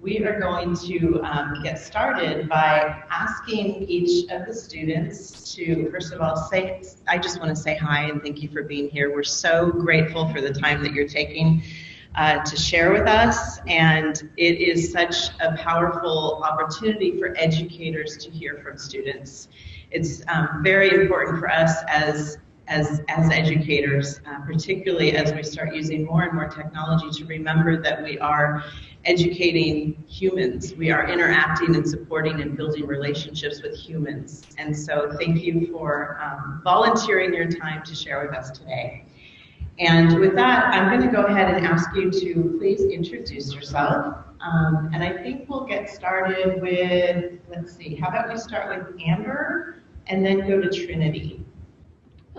we are going to um, get started by asking each of the students to, first of all, say, I just want to say hi and thank you for being here. We're so grateful for the time that you're taking uh, to share with us, and it is such a powerful opportunity for educators to hear from students. It's um, very important for us as as, as educators, uh, particularly as we start using more and more technology to remember that we are educating humans. We are interacting and supporting and building relationships with humans. And so thank you for um, volunteering your time to share with us today. And with that, I'm going to go ahead and ask you to please introduce yourself. Um, and I think we'll get started with, let's see, how about we start with Amber and then go to Trinity.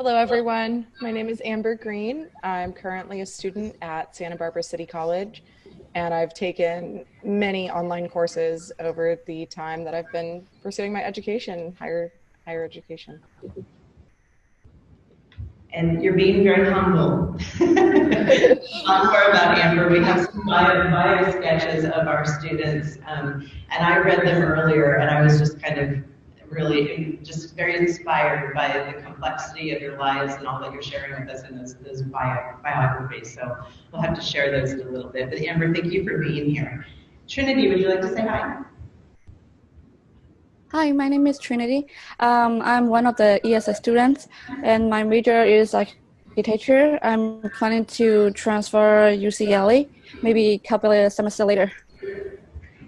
Hello, everyone. My name is Amber Green. I'm currently a student at Santa Barbara City College and I've taken many online courses over the time that I've been pursuing my education, higher higher education. And you're being very humble. Not more about Amber. We have some bio, bio sketches of our students, um, and I read them earlier, and I was just kind of really just very inspired by the complexity of your lives and all that you're sharing with us in those, those bio, biographies. So we'll have to share those in a little bit. But Amber, thank you for being here. Trinity, would you like to say hi? Hi, my name is Trinity. Um, I'm one of the ESS students, and my major is architecture. I'm planning to transfer UCLA, maybe a couple of semesters later.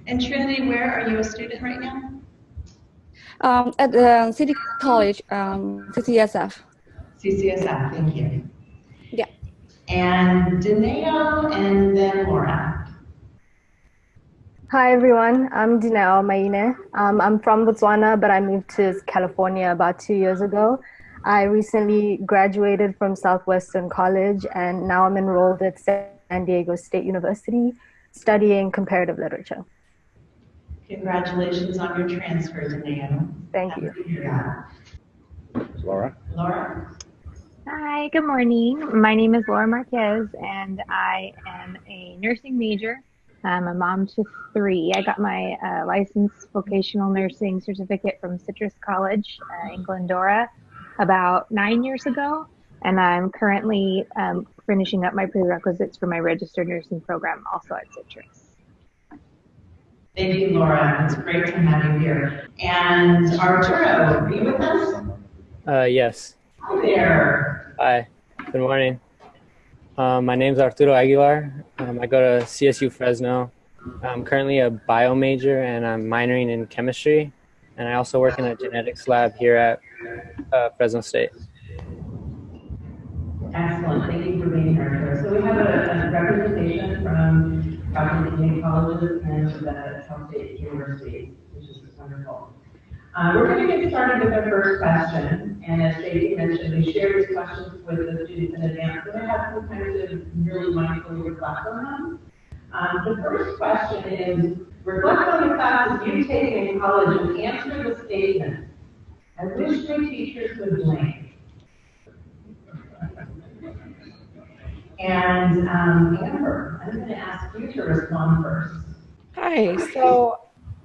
And Trinity, where are you a student right now? Um, at the City College, um, CCSF. CCSF, thank you. Yeah. And Dineo and then Laura. Hi everyone, I'm Dineo Maine. Um, I'm from Botswana, but I moved to California about two years ago. I recently graduated from Southwestern College and now I'm enrolled at San Diego State University studying comparative literature. Congratulations on your transfer, Dineo. Thank you. Laura. Laura. Hi, good morning. My name is Laura Marquez, and I am a nursing major. I'm a mom to three. I got my uh, licensed vocational nursing certificate from Citrus College uh, in Glendora about nine years ago, and I'm currently um, finishing up my prerequisites for my registered nursing program also at Citrus. Thank you, Laura. It's great to have you here. And Arturo, are you with us? Uh, yes. Hi there. Hi. Good morning. Um, my name is Arturo Aguilar. Um, I go to CSU Fresno. I'm currently a bio major and I'm minoring in chemistry. And I also work in a genetics lab here at uh, Fresno State. Excellent. Thank you for being here. So we have a, a representation from Dr. and the Cal State University, which is wonderful. Uh, we're going to get started with our first question, and as JD mentioned, we shared these questions with the students in advance, so they have some time to really mindfully reflect on them. Um, the first question is, reflect on the classes you've taken in college and answer the statement, I wish my teachers would blame. And um, Amber, I'm going to ask you to respond first. Hi. So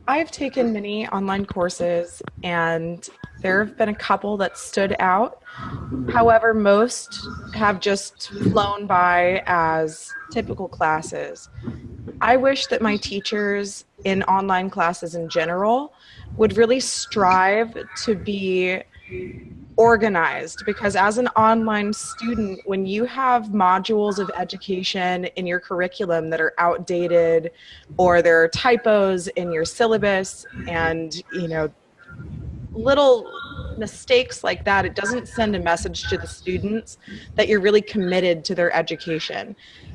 I've taken many online courses and there have been a couple that stood out. However, most have just flown by as typical classes. I wish that my teachers in online classes in general would really strive to be organized because as an online student when you have modules of education in your curriculum that are outdated or there are typos in your syllabus and you know little mistakes like that it doesn't send a message to the students that you're really committed to their education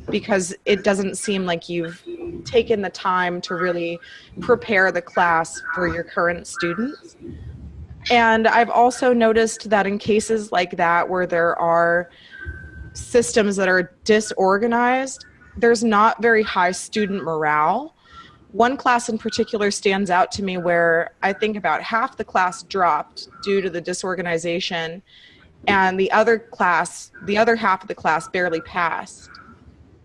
because it doesn't seem like you've taken the time to really prepare the class for your current students and I've also noticed that in cases like that where there are systems that are disorganized, there's not very high student morale. One class in particular stands out to me where I think about half the class dropped due to the disorganization and the other class, the other half of the class barely passed.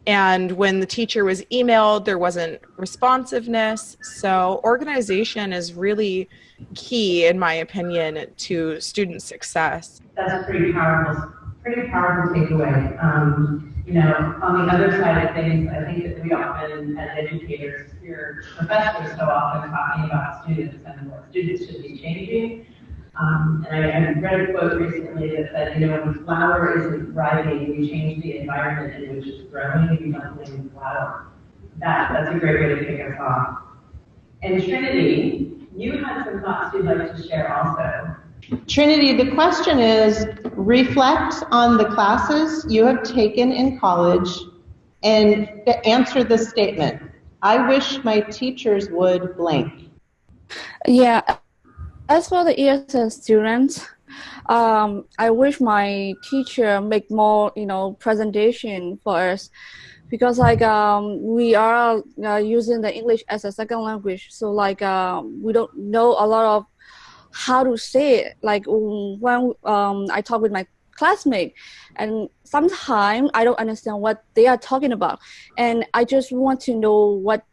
And when the teacher was emailed, there wasn't responsiveness. So, organization is really key, in my opinion, to student success. That's a pretty powerful, pretty powerful takeaway. Um, you know, on the other side of things, I think that we often, as educators, hear professors so often talking about students and what students should be changing. Um, and I, I read a quote recently that said, you know, when flower isn't thriving, we change the environment in which it's growing, we don't blame flower. That, that's a great way to kick us off. And Trinity, you had some thoughts you'd like to share also. Trinity, the question is reflect on the classes you have taken in college and answer this statement. I wish my teachers would blank. Yeah, as for the ESS students, um, I wish my teacher make more, you know, presentation for us because like um, we are uh, using the English as a second language, so like uh, we don't know a lot of how to say it. Like when um, I talk with my classmate, and sometimes I don't understand what they are talking about, and I just want to know what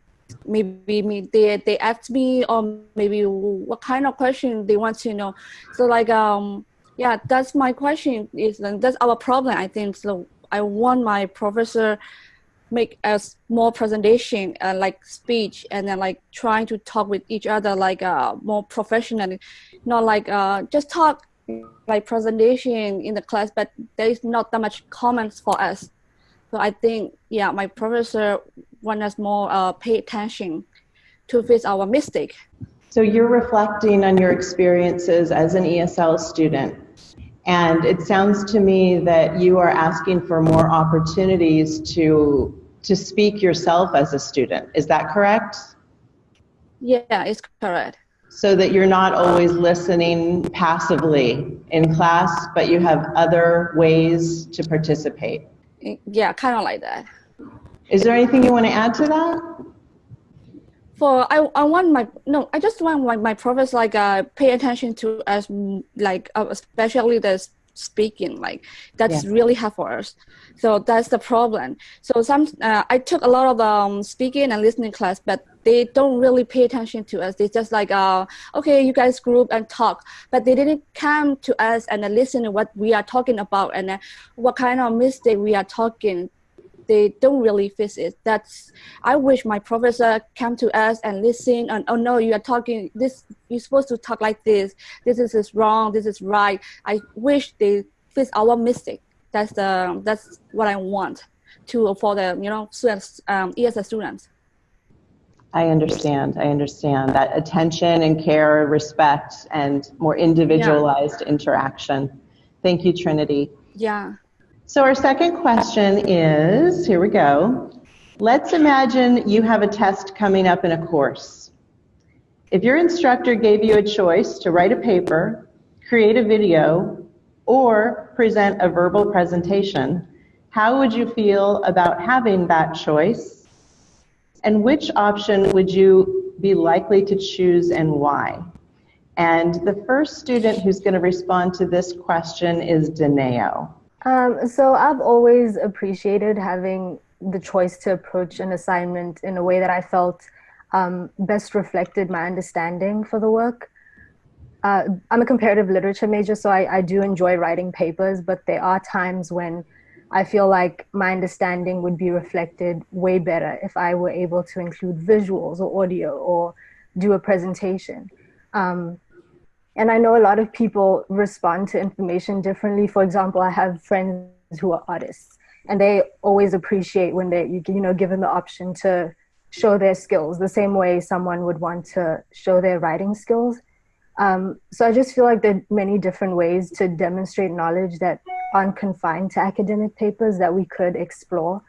maybe me they they ask me or maybe what kind of question they want to know. So like um yeah, that's my question. Is that's our problem I think. So I want my professor make a small presentation uh, like speech and then like trying to talk with each other like uh, more professionally not like uh, just talk like presentation in the class but there is not that much comments for us so i think yeah my professor want us more uh, pay attention to fix our mistake so you're reflecting on your experiences as an esl student and it sounds to me that you are asking for more opportunities to to speak yourself as a student. Is that correct? Yeah, it's correct. So that you're not always listening passively in class, but you have other ways to participate. Yeah, kind of like that. Is there anything you want to add to that? for I, I want my no I just want my, my professor like uh pay attention to us like uh, especially the speaking like that's yeah. really hard for us so that's the problem so some uh, i took a lot of um, speaking and listening class but they don't really pay attention to us they just like uh, okay you guys group and talk but they didn't come to us and listen to what we are talking about and uh, what kind of mistake we are talking they don't really fix it. That's I wish my professor come to us and listen and oh no, you are talking this. You're supposed to talk like this. This is, is wrong. This is right. I wish they fix our mistake. That's the that's what I want to for the you know students um, ESS students. I understand. I understand that attention and care, respect, and more individualized yeah. interaction. Thank you, Trinity. Yeah. So our second question is, here we go. Let's imagine you have a test coming up in a course. If your instructor gave you a choice to write a paper, create a video, or present a verbal presentation, how would you feel about having that choice? And which option would you be likely to choose and why? And the first student who's going to respond to this question is Dineo. Um, so I've always appreciated having the choice to approach an assignment in a way that I felt um, best reflected my understanding for the work. Uh, I'm a comparative literature major, so I, I do enjoy writing papers, but there are times when I feel like my understanding would be reflected way better if I were able to include visuals or audio or do a presentation. Um, and I know a lot of people respond to information differently. For example, I have friends who are artists, and they always appreciate when they you, you know given the option to show their skills the same way someone would want to show their writing skills. Um, so I just feel like there are many different ways to demonstrate knowledge that aren't confined to academic papers that we could explore.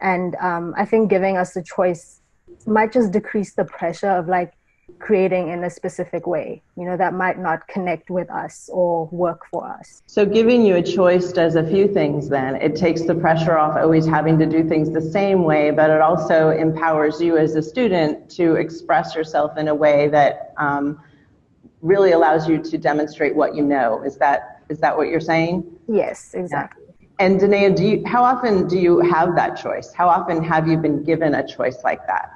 And um, I think giving us the choice might just decrease the pressure of like creating in a specific way, you know, that might not connect with us or work for us. So giving you a choice does a few things then. It takes the pressure off always having to do things the same way, but it also empowers you as a student to express yourself in a way that um, really allows you to demonstrate what you know. Is that is that what you're saying? Yes, exactly. Yeah. And Danae, do you, how often do you have that choice? How often have you been given a choice like that?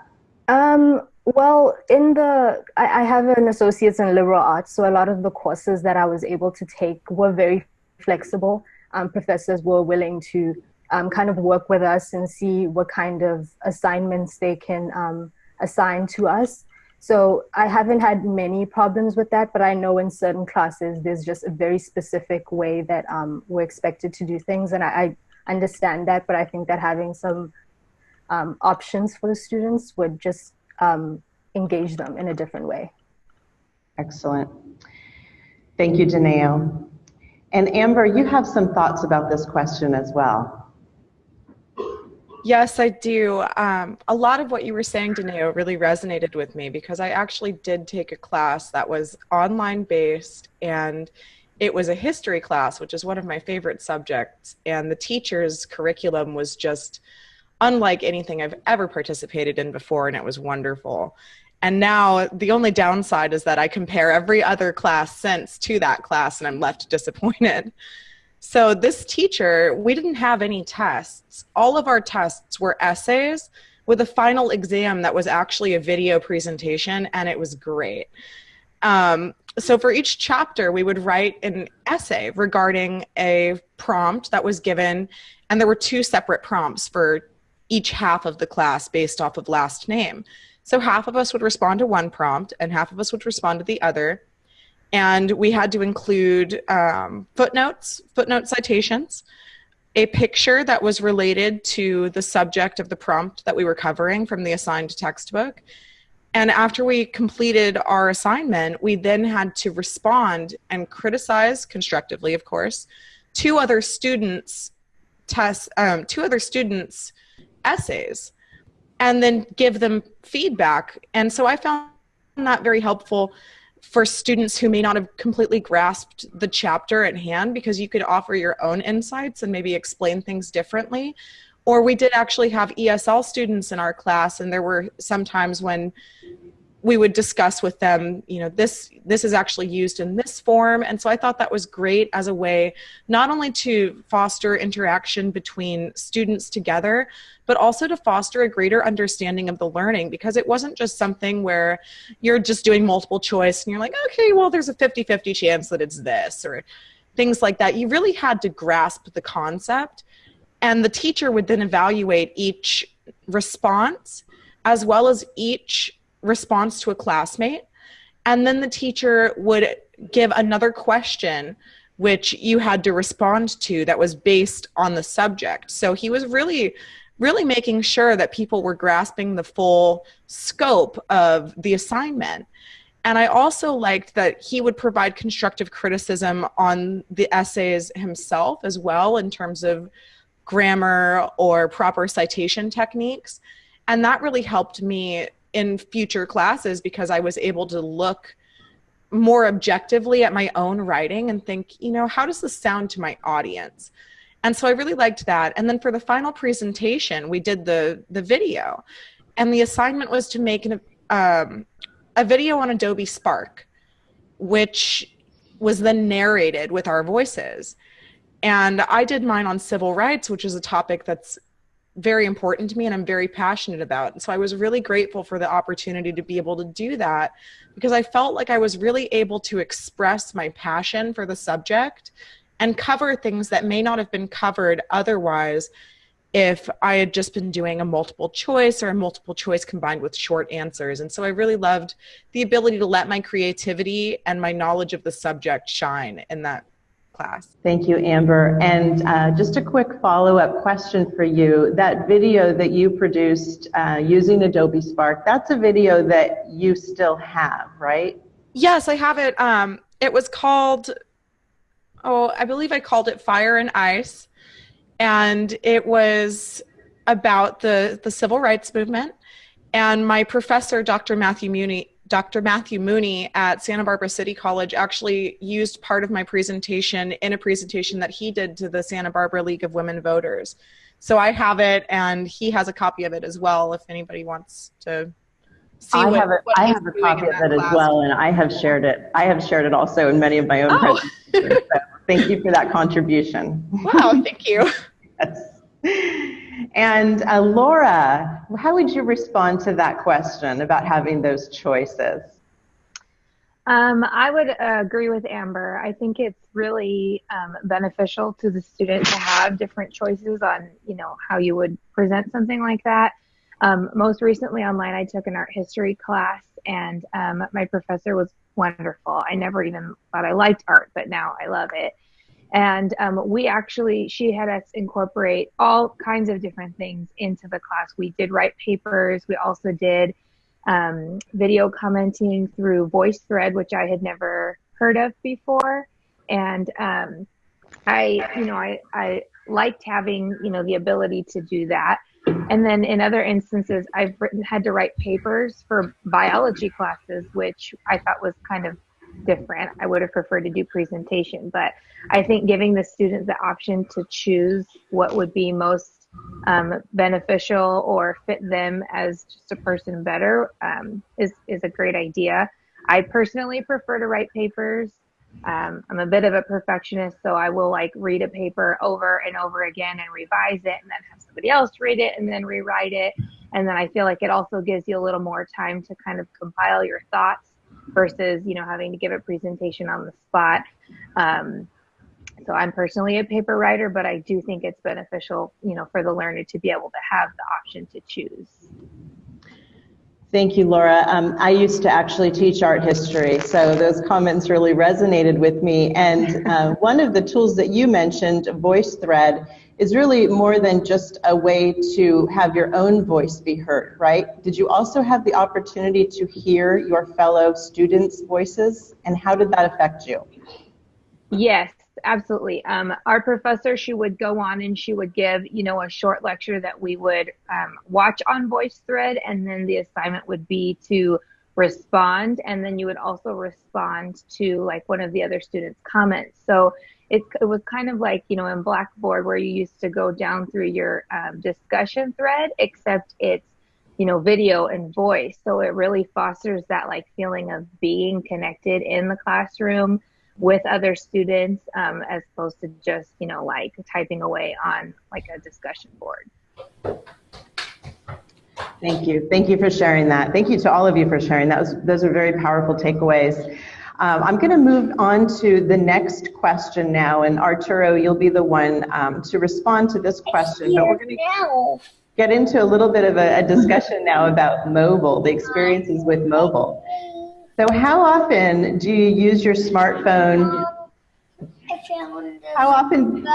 Um, well, in the, I, I have an associate's in liberal arts, so a lot of the courses that I was able to take were very flexible. Um, professors were willing to um, kind of work with us and see what kind of assignments they can um, assign to us. So I haven't had many problems with that, but I know in certain classes there's just a very specific way that um, we're expected to do things, and I, I understand that. But I think that having some um, options for the students would just um, engage them in a different way. Excellent. Thank you, Dineo. And Amber, you have some thoughts about this question as well. Yes, I do. Um, a lot of what you were saying, Dineo, really resonated with me because I actually did take a class that was online based and it was a history class, which is one of my favorite subjects. And the teacher's curriculum was just unlike anything I've ever participated in before, and it was wonderful. And now the only downside is that I compare every other class since to that class, and I'm left disappointed. So this teacher, we didn't have any tests. All of our tests were essays with a final exam that was actually a video presentation, and it was great. Um, so for each chapter, we would write an essay regarding a prompt that was given, and there were two separate prompts for each half of the class based off of last name. So half of us would respond to one prompt, and half of us would respond to the other and we had to include um, footnotes, footnote citations, a picture that was related to the subject of the prompt that we were covering from the assigned textbook. And after we completed our assignment, we then had to respond and criticize constructively, of course, two other students' tests, um, two other students' essays, and then give them feedback. And so I found that very helpful for students who may not have completely grasped the chapter at hand because you could offer your own insights and maybe explain things differently. Or we did actually have ESL students in our class, and there were some times when we would discuss with them you know this this is actually used in this form. And so i thought that was great as a way not only to foster interaction between students together but also to foster a greater understanding of the learning because it wasn't just something where you're just doing multiple choice and you're like okay well there's a 50-50 chance that it's this or things like that. You really had to grasp the concept and the teacher would then evaluate each response as well as each response to a classmate. And then the teacher would give another question which you had to respond to that was based on the subject. So he was really really making sure that people were grasping the full scope of the assignment. And I also liked that he would provide constructive criticism on the essays himself as well in terms of grammar or proper citation techniques. And that really helped me in future classes because I was able to look more objectively at my own writing and think, you know, how does this sound to my audience? And so I really liked that. And then for the final presentation, we did the the video, and the assignment was to make an, um, a video on Adobe Spark, which was then narrated with our voices. And I did mine on civil rights, which is a topic that's very important to me and I'm very passionate about. And so I was really grateful for the opportunity to be able to do that because I felt like I was really able to express my passion for the subject and cover things that may not have been covered otherwise if I had just been doing a multiple choice or a multiple choice combined with short answers. And so I really loved the ability to let my creativity and my knowledge of the subject shine in that class. Thank you, Amber. And uh, just a quick follow-up question for you. That video that you produced uh, using Adobe Spark, that's a video that you still have, right? Yes, I have it. Um, it was called, oh, I believe I called it Fire and Ice. And it was about the, the civil rights movement. And my professor, Dr. Matthew Mooney, Dr. Matthew Mooney at Santa Barbara City College actually used part of my presentation in a presentation that he did to the Santa Barbara League of Women Voters. So I have it, and he has a copy of it as well. If anybody wants to see, I what, have, a, what I have a copy of it as class. well, and I have shared it. I have shared it also in many of my own Oh. presentations. So Thank you for that contribution. Wow, thank you. Yes. And uh, Laura, how would you respond to that question about having those choices? Um, I would uh, agree with Amber. I think it's really um, beneficial to the student to have different choices on, you know, how you would present something like that. Um, most recently online, I took an art history class, and um, my professor was wonderful. I never even thought I liked art, but now I love it. And um, we actually, she had us incorporate all kinds of different things into the class. We did write papers. We also did um, video commenting through VoiceThread, which I had never heard of before. And um, I, you know, I, I liked having, you know, the ability to do that. And then in other instances, I've written, had to write papers for biology classes, which I thought was kind of different. I would have preferred to do presentation, but I think giving the students the option to choose what would be most um, beneficial or fit them as just a person better um, is is a great idea. I personally prefer to write papers. Um, I'm a bit of a perfectionist, so I will like read a paper over and over again and revise it, and then have somebody else read it and then rewrite it. And then I feel like it also gives you a little more time to kind of compile your thoughts versus you know having to give a presentation on the spot. Um, so I'm personally a paper writer, but I do think it's beneficial, you know, for the learner to be able to have the option to choose. Thank you, Laura. Um, I used to actually teach art history, so those comments really resonated with me. And uh, one of the tools that you mentioned, VoiceThread, is really more than just a way to have your own voice be heard, right? Did you also have the opportunity to hear your fellow students' voices, and how did that affect you? Yes, absolutely. Um, our professor, she would go on and she would give, you know, a short lecture that we would um, watch on VoiceThread, and then the assignment would be to respond, and then you would also respond to like one of the other students' comments. So it, it was kind of like, you know, in Blackboard where you used to go down through your um, discussion thread, except it's, you know, video and voice. So it really fosters that like feeling of being connected in the classroom with other students um, as opposed to just you know like typing away on like a discussion board. Thank you. Thank you for sharing that. Thank you to all of you for sharing. That was those are very powerful takeaways um, i'm going to move on to the next question now and arturo you'll be the one um, to respond to this question but we're going to get into a little bit of a, a discussion now about mobile the experiences with mobile so how often do you use your smartphone? How often?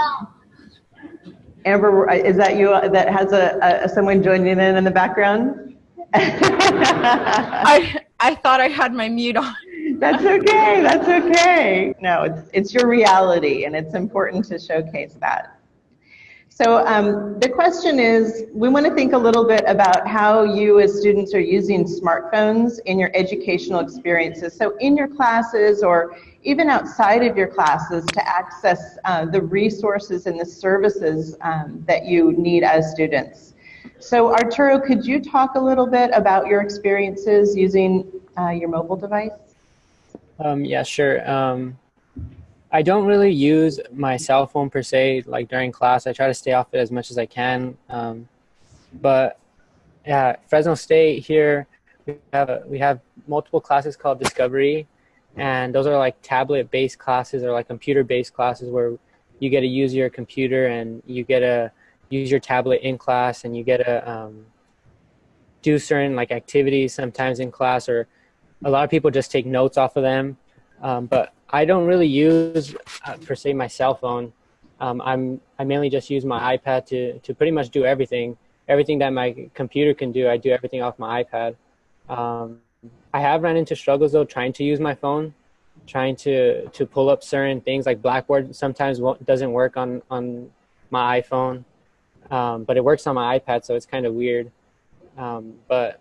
Amber, is that you that has a, a someone joining in in the background? I I thought I had my mute on. That's okay. That's okay. No, it's it's your reality, and it's important to showcase that. So um, the question is, we want to think a little bit about how you as students are using smartphones in your educational experiences. So in your classes or even outside of your classes to access uh, the resources and the services um, that you need as students. So Arturo, could you talk a little bit about your experiences using uh, your mobile device? Um, yeah, sure. Um, I don't really use my cell phone per se, like during class. I try to stay off it as much as I can. Um, but yeah, Fresno State here, we have, a, we have multiple classes called Discovery, and those are like tablet-based classes or like computer-based classes where you get to use your computer and you get to use your tablet in class and you get to um, do certain like activities sometimes in class or a lot of people just take notes off of them. Um, but I don't really use uh, per se my cell phone. Um, I'm I mainly just use my iPad to to pretty much do everything. Everything that my computer can do, I do everything off my iPad. Um, I have run into struggles though trying to use my phone, trying to to pull up certain things like Blackboard sometimes doesn't work on on my iPhone, um, but it works on my iPad, so it's kind of weird. Um, but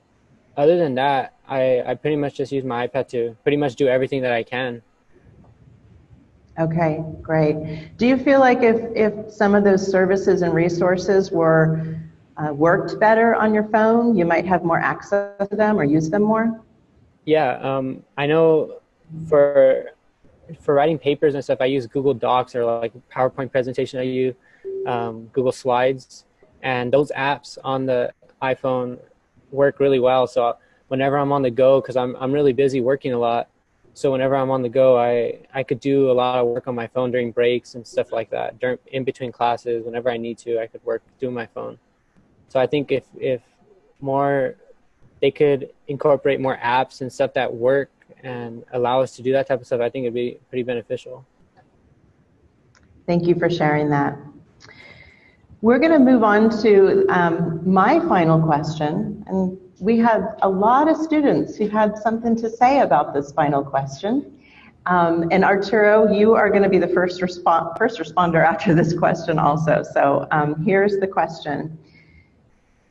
other than that, I I pretty much just use my iPad to pretty much do everything that I can. Okay, great. Do you feel like if, if some of those services and resources were uh, worked better on your phone, you might have more access to them or use them more? Yeah, um, I know for for writing papers and stuff, I use Google Docs or like PowerPoint presentation. I use um, Google Slides, and those apps on the iPhone work really well. So whenever I'm on the go, because I'm I'm really busy working a lot, so whenever I'm on the go, I I could do a lot of work on my phone during breaks and stuff like that. During in between classes, whenever I need to, I could work do my phone. So I think if if more they could incorporate more apps and stuff that work and allow us to do that type of stuff, I think it'd be pretty beneficial. Thank you for sharing that. We're going to move on to um, my final question, and we had a lot of students who had something to say about this final question. Um, and Arturo, you are going to be the first, respo first responder after this question also. So um, here's the question.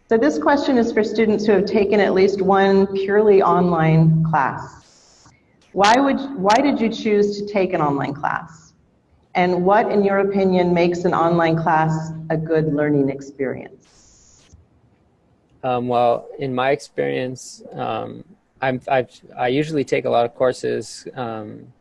So this question is for students who have taken at least one purely online class. Why, would, why did you choose to take an online class? And what, in your opinion, makes an online class a good learning experience? Um, well, in my experience, um, I'm, I've, i usually take a lot of courses. Um,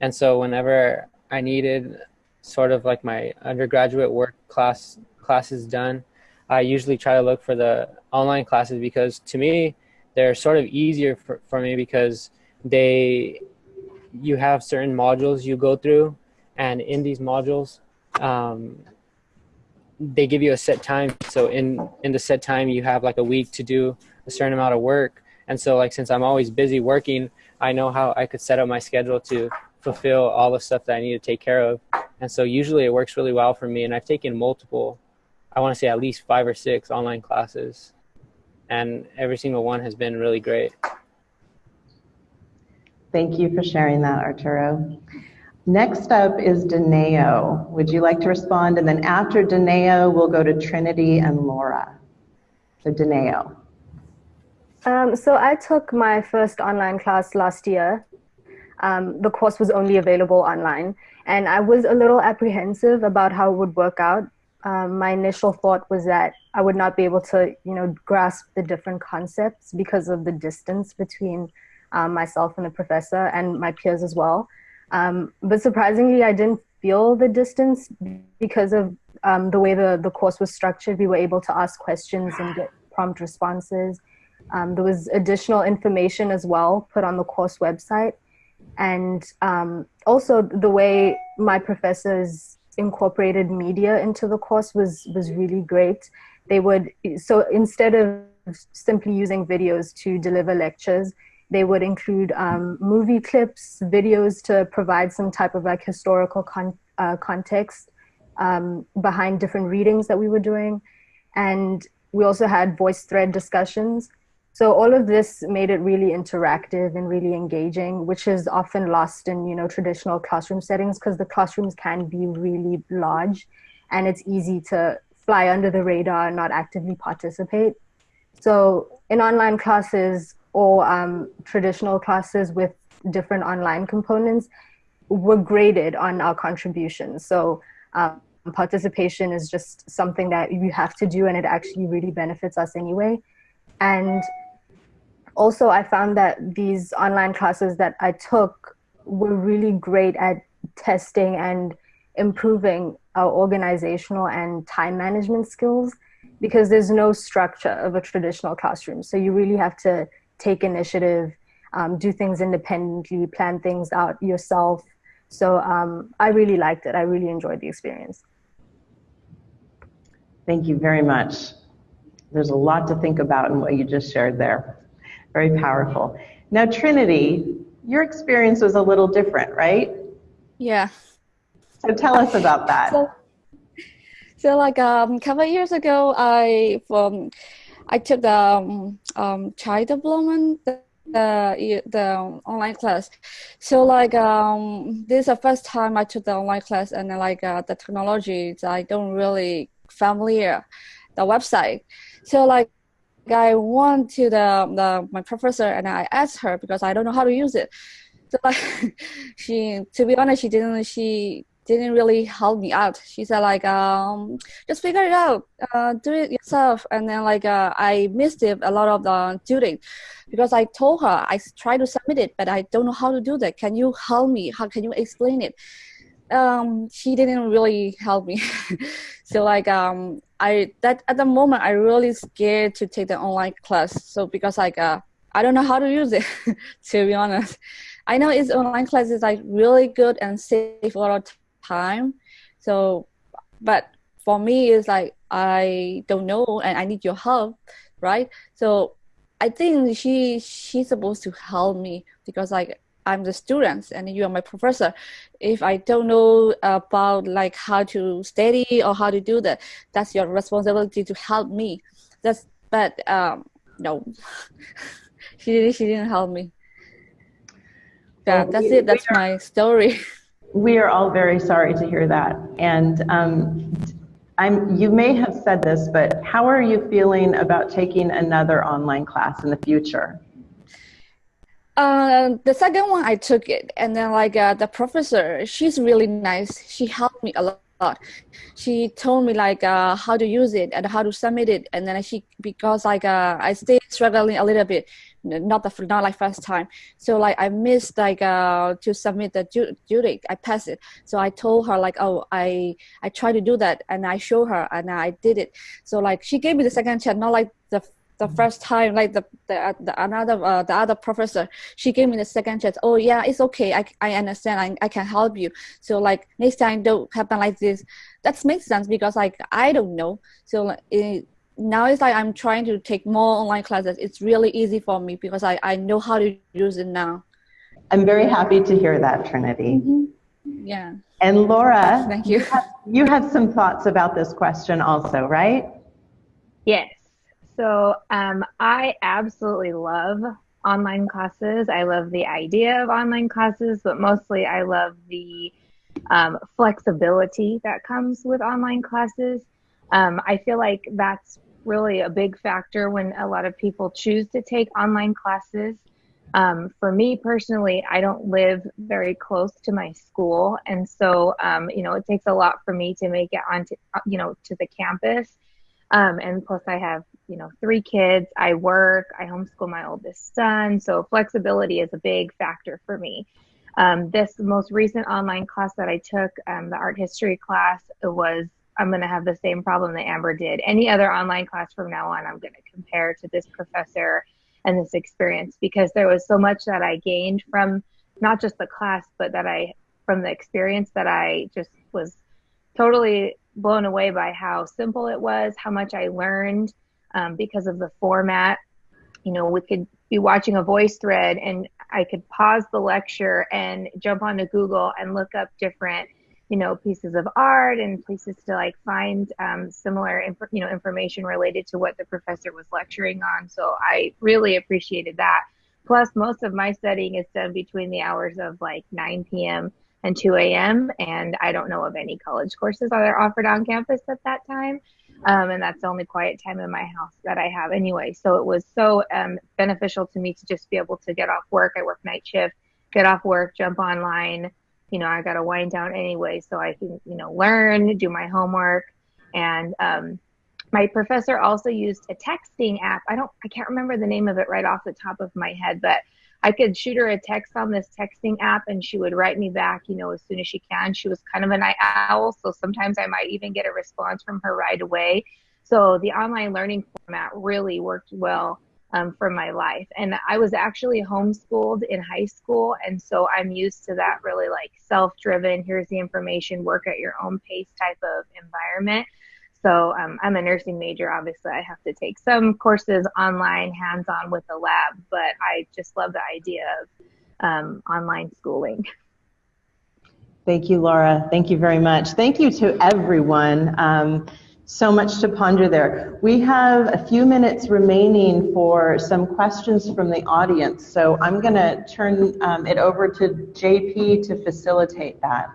and so whenever I needed sort of like my undergraduate work class classes done, I usually try to look for the online classes because to me, they're sort of easier for, for me because they, you have certain modules you go through and in these modules um, they give you a set time. So in in the set time you have like a week to do a certain amount of work. And so like since i'm always busy working i know how i could set up my schedule to fulfill all the stuff that i need to take care of. And so usually it works really well for me. And i've taken multiple i want to say at least five or six online classes. And every single one has been really great. Thank you for sharing that arturo Next up is Dineo. Would you like to respond? And then after Dineo, we'll go to Trinity and Laura. So Dineo. Um, so I took my first online class last year. Um, the course was only available online, and I was a little apprehensive about how it would work out. Um, my initial thought was that I would not be able to, you know, grasp the different concepts because of the distance between um, myself and the professor and my peers as well. Um, but surprisingly, I didn't feel the distance because of um, the way the, the course was structured. We were able to ask questions and get prompt responses. Um, there was additional information as well put on the course website. And um, also the way my professors incorporated media into the course was, was really great. They would, so instead of simply using videos to deliver lectures, they would include um, movie clips, videos to provide some type of like historical con uh, context um, behind different readings that we were doing. And we also had voice thread discussions. So all of this made it really interactive and really engaging, which is often lost in you know traditional classroom settings because the classrooms can be really large and it's easy to fly under the radar and not actively participate. So in online classes, or um, traditional classes with different online components were graded on our contributions. So um, participation is just something that you have to do and it actually really benefits us anyway. And also I found that these online classes that I took were really great at testing and improving our organizational and time management skills because there's no structure of a traditional classroom. So you really have to take initiative, um, do things independently, plan things out yourself. So um, I really liked it. I really enjoyed the experience. Thank you very much. There's a lot to think about in what you just shared there. Very powerful. Now, Trinity, your experience was a little different, right? Yeah. So tell us about that. So, so like um, a couple years ago, I um, I took the um, um, child development, the, the, the online class. So like um, this is the first time I took the online class, and like uh, the technology, I don't really familiar the website. So like I went to the, the my professor and I asked her because I don't know how to use it. So like she, to be honest, she didn't. She didn't really help me out. She said like, um, just figure it out, uh, do it yourself. And then like uh, I missed it a lot of the tutoring because I told her I tried to submit it, but I don't know how to do that. Can you help me? How can you explain it? Um, she didn't really help me. so like um, I that at the moment I really scared to take the online class. So because like uh, I don't know how to use it to be honest. I know it's online class is like really good and save a lot of time. So, but for me, it's like I don't know and I need your help, right? So I think she she's supposed to help me because like I'm the student and you are my professor. If I don't know about like how to study or how to do that, that's your responsibility to help me. That's but um no, she didn't she didn't help me. Yeah, that's it. That's my story. We are all very sorry to hear that. And um, I'm, you may have said this, but how are you feeling about taking another online class in the future? Uh, the second one I took it, and then like uh, the professor, she's really nice. She helped me a lot. She told me like uh, how to use it and how to submit it, and then she because like uh, I stay struggling a little bit not the not like first time. So like I missed like uh to submit the duty. I passed it. So I told her like oh I I tried to do that and I show her and I did it. So like she gave me the second chance, not like the the first time like the the, the another uh, the other professor she gave me the second chance oh yeah it's okay i, I understand I, I can help you so like next time don't happen like this that makes sense because like i don't know so it, now it's like I'm trying to take more online classes. It's really easy for me because I, I know how to use it now. I'm very happy to hear that, Trinity. Mm-hmm. Yeah. And Laura, thank you. You have, you have, some thoughts about this question also, right? Yes. So um, I absolutely love online classes. I love the idea of online classes, but mostly I love the um, flexibility that comes with online classes. Um, I feel like that's really a big factor when a lot of people choose to take online classes. Um, for me personally, I don't live very close to my school, and so um, you know it takes a lot for me to make it onto you know to the campus. Um, and plus, I have you know three kids. I work. I homeschool my oldest son, so flexibility is a big factor for me. Um, this most recent online class that I took, um, the art history class, was I'm going to have the same problem that Amber did. Any other online class from now on, I'm going to compare to this professor and this experience because there was so much that I gained from not just the class, but that I, from the experience that I just was totally blown away by how simple it was, how much I learned um, because of the format. You know, we could be watching a voice thread and I could pause the lecture and jump onto Google and look up different you know pieces of art and places to like find um, similar inf- you know information related to what the professor was lecturing on so i really appreciated that plus most of my studying is done between the hours of like 9 p.m and 2 a.m and i don't know of any college courses that are offered on campus at that time um, and that's the only quiet time in my house that i have anyway so it was so um, beneficial to me to just be able to get off work i work night shift get off work jump online you know, I got to wind down anyway so I can, you know, learn, do my homework. And um, my professor also used a texting app. I don't, I can't remember the name of it right off the top of my head, but I could shoot her a text on this texting app and she would write me back, you know, as soon as she can. She was kind of a night owl, so sometimes I might even get a response from her right away. So the online learning format really worked well um, for my life. And I was actually homeschooled in high school. And so I'm used to that really like self driven, here's the information, work at your own pace type of environment. So um, I'm a nursing major. Obviously, I have to take some courses online, hands on with the lab, but I just love the idea of um, online schooling. Thank you, Laura. Thank you very much. Thank you to everyone. Um, so much to ponder there. We have a few minutes remaining for some questions from the audience, so I'm going to turn um, it over to JP to facilitate that.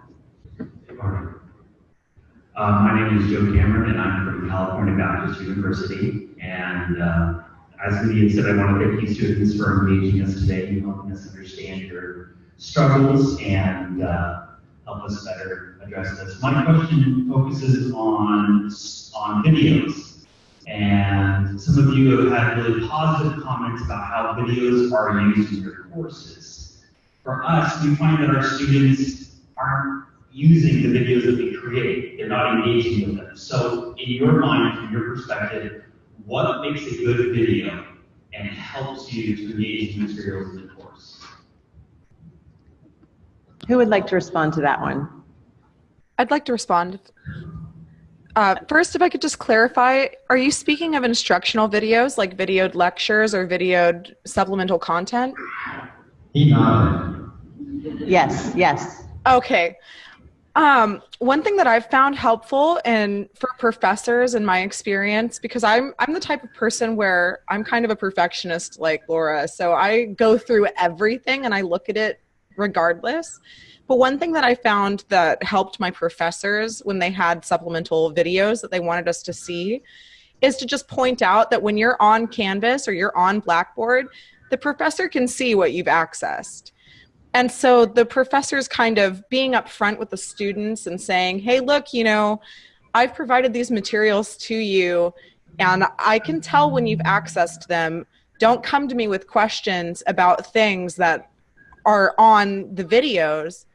Uh, my name is Joe Cameron, and I'm from California Baptist University. And uh, as Lydia said, I want to thank you students for engaging us today and helping us understand your struggles and uh, help us better address this. My question focuses on, on videos. And some of you have had really positive comments about how videos are used in your courses. For us, we find that our students aren't using the videos that we create. They're not engaging with them. So in your mind, from your perspective, what makes a good video and helps you to engage the materials in the course? Who would like to respond to that one? I'd like to respond. Uh, first, if I could just clarify, are you speaking of instructional videos like videoed lectures or videoed supplemental content? Yes, yes. Okay. Um, one thing that I've found helpful and for professors in my experience, because I'm I'm the type of person where I'm kind of a perfectionist like Laura, so I go through everything and I look at it regardless. But one thing that I found that helped my professors when they had supplemental videos that they wanted us to see is to just point out that when you're on Canvas or you're on Blackboard, the professor can see what you've accessed. And so the professors kind of being upfront with the students and saying, hey, look, you know, I've provided these materials to you and I can tell when you've accessed them. Don't come to me with questions about things that are on the videos.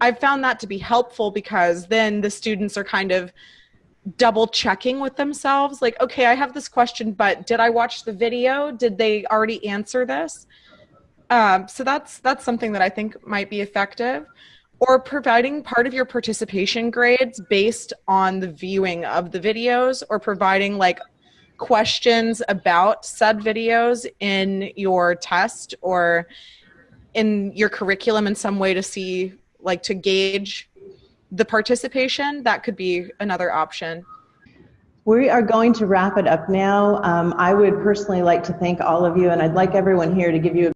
I've found that to be helpful because then the students are kind of double checking with themselves like okay i have this question but did i watch the video did they already answer this um, so that's that's something that I think might be effective. Or providing part of your participation grades based on the viewing of the videos, or providing like questions about said videos in your test or in your curriculum in some way to see like to gauge the participation. That could be another option. We are going to wrap it up now. Um, I would personally like to thank all of you, and I'd like everyone here to give you a